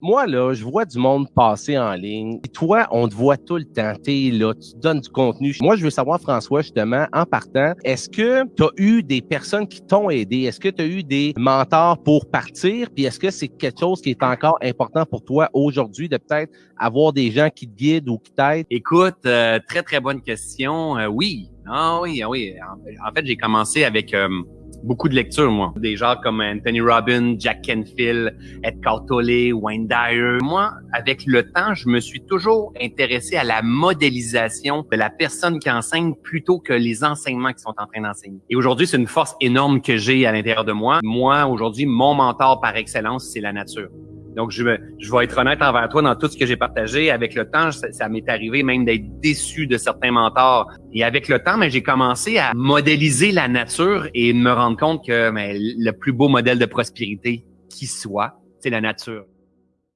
Moi, là, je vois du monde passer en ligne. Et toi, on te voit tout le temps. T'es là, tu donnes du contenu. Moi, je veux savoir, François, justement, en partant, est-ce que tu as eu des personnes qui t'ont aidé? Est-ce que tu as eu des mentors pour partir? Puis est-ce que c'est quelque chose qui est encore important pour toi aujourd'hui de peut-être avoir des gens qui te guident ou qui t'aident? Écoute, euh, très, très bonne question. Euh, oui. Ah oui, ah oui. En, fait, j'ai commencé avec... Euh, beaucoup de lectures, moi. Des gens comme Anthony Robbins, Jack Canfield, Edgar Tolle, Wayne Dyer. Moi, avec le temps, je me suis toujours intéressé à la modélisation de la personne qui enseigne plutôt que les enseignements qui sont en train d'enseigner. Et aujourd'hui, c'est une force énorme que j'ai à l'intérieur de moi. Moi, aujourd'hui, mon mentor par excellence, c'est la nature. Donc, je, je vais être honnête envers toi dans tout ce que j'ai partagé. Avec le temps, ça, m'est arrivé même d'être déçu de certains mentors. Et avec le temps, mais j'ai commencé à modéliser la nature et me rendre compte que le plus beau modèle de prospérité qui soit, c'est la nature.